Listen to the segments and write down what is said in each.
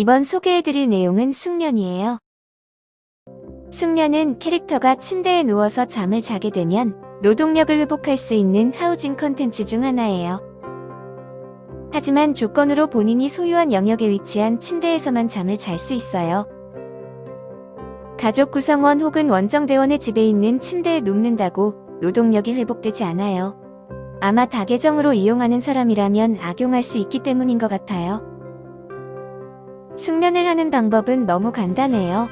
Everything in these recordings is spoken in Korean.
이번 소개해드릴 내용은 숙면이에요. 숙면은 캐릭터가 침대에 누워서 잠을 자게 되면 노동력을 회복할 수 있는 하우징 컨텐츠 중 하나예요. 하지만 조건으로 본인이 소유한 영역에 위치한 침대에서만 잠을 잘 수 있어요. 가족 구성원 혹은 원정대원의 집에 있는 침대에 눕는다고 노동력이 회복되지 않아요. 아마 다계정으로 이용하는 사람이라면 악용할 수 있기 때문인 것 같아요. 숙면을 하는 방법은 너무 간단해요.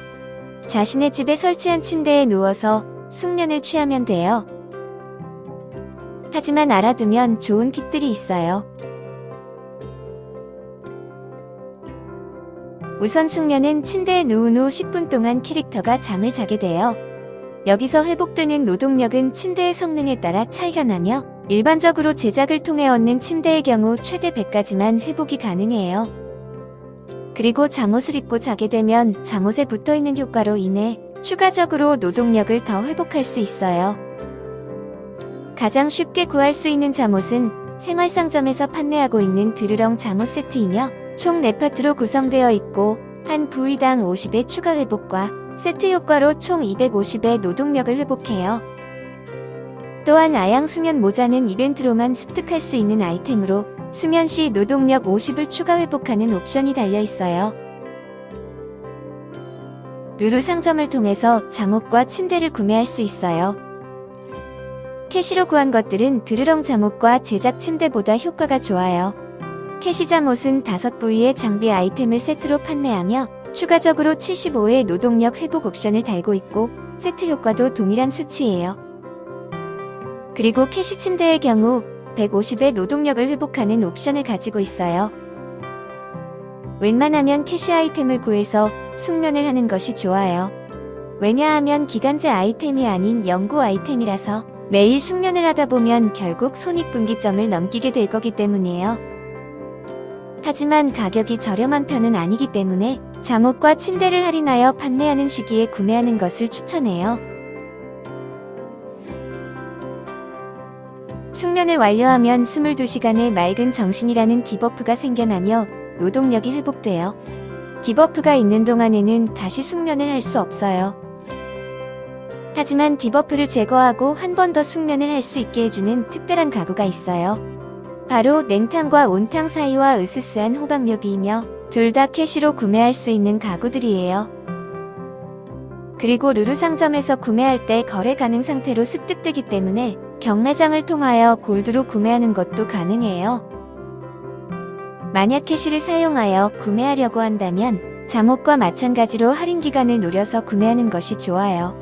자신의 집에 설치한 침대에 누워서 숙면을 취하면 돼요. 하지만 알아두면 좋은 팁들이 있어요. 우선 숙면은 침대에 누운 후 10분 동안 캐릭터가 잠을 자게 돼요. 여기서 회복되는 노동력은 침대의 성능에 따라 차이가 나며 일반적으로 제작을 통해 얻는 침대의 경우 최대 100까지만 회복이 가능해요. 그리고 잠옷을 입고 자게 되면 잠옷에 붙어있는 효과로 인해 추가적으로 노동력을 더 회복할 수 있어요. 가장 쉽게 구할 수 있는 잠옷은 생활상점에서 판매하고 있는 드르렁 잠옷 세트이며 총 4파트로 구성되어 있고 한 부위당 50의 추가 회복과 세트 효과로 총 250의 노동력을 회복해요. 또한 아양 수면 모자는 이벤트로만 습득할 수 있는 아이템으로 수면 시 노동력 50을 추가 회복하는 옵션이 달려 있어요. 루루 상점을 통해서 잠옷과 침대를 구매할 수 있어요. 캐시로 구한 것들은 드르렁 잠옷과 제작 침대보다 효과가 좋아요. 캐시 잠옷은 5부위의 장비 아이템을 세트로 판매하며 추가적으로 75의 노동력 회복 옵션을 달고 있고 세트 효과도 동일한 수치예요. 그리고 캐시 침대의 경우 150의 노동력을 회복하는 옵션을 가지고 있어요. 웬만하면 캐시 아이템을 구해서 숙면을 하는 것이 좋아요. 왜냐하면 기간제 아이템이 아닌 영구 아이템이라서 매일 숙면을 하다 보면 결국 손익분기점을 넘기게 될 거기 때문이에요. 하지만 가격이 저렴한 편은 아니기 때문에 잠옷과 침대를 할인하여 판매하는 시기에 구매하는 것을 추천해요. 숙면을 완료하면 22시간의 맑은 정신이라는 debuff가 생겨나며 노동력이 회복돼요. debuff가 있는 동안에는 다시 숙면을 할 수 없어요. 하지만 debuff를 제거하고 한 번 더 숙면을 할 수 있게 해주는 특별한 가구가 있어요. 바로 냉탕과 온탕 사이와 으스스한 호박묘비이며 둘 다 캐시로 구매할 수 있는 가구들이에요. 그리고 루루 상점에서 구매할 때 거래 가능 상태로 습득되기 때문에 경매장을 통하여 골드로 구매하는 것도 가능해요. 만약 캐시를 사용하여 구매하려고 한다면 잠옷과 마찬가지로 할인 기간을 노려서 구매하는 것이 좋아요.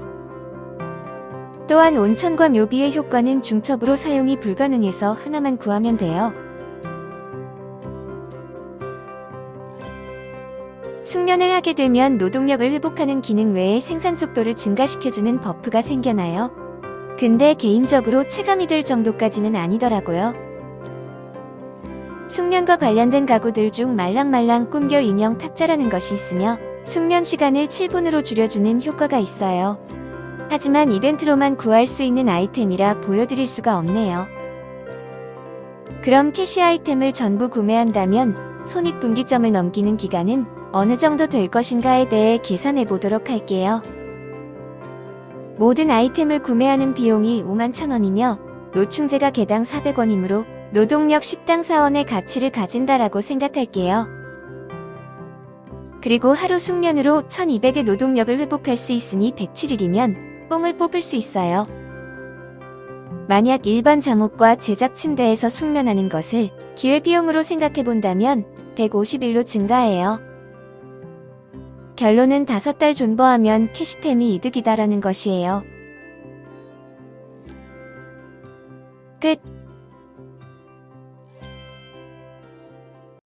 또한 온천과 묘비의 효과는 중첩으로 사용이 불가능해서 하나만 구하면 돼요. 숙면을 하게 되면 노동력을 회복하는 기능 외에 생산 속도를 증가시켜주는 버프가 생겨나요. 근데 개인적으로 체감이 될 정도까지는 아니더라고요. 숙면과 관련된 가구들 중 말랑말랑 꿈결 인형 탁자라는 것이 있으며 숙면 시간을 7분으로 줄여주는 효과가 있어요. 하지만 이벤트로만 구할 수 있는 아이템이라 보여드릴 수가 없네요. 그럼 캐시 아이템을 전부 구매한다면 손익분기점을 넘기는 기간은 어느 정도 될 것인가에 대해 계산해 보도록 할게요. 모든 아이템을 구매하는 비용이 5만 천원이며 노충제가 개당 400원이므로 노동력 10당 4원의 가치를 가진다라고 생각할게요. 그리고 하루 숙면으로 1200의 노동력을 회복할 수 있으니 107일이면 뽕을 뽑을 수 있어요. 만약 일반 잠옷과 제작 침대에서 숙면하는 것을 기회비용으로 생각해본다면 151로 증가해요. 결론은 5달 존버하면 캐시템이 이득이다라는 것이에요. 끝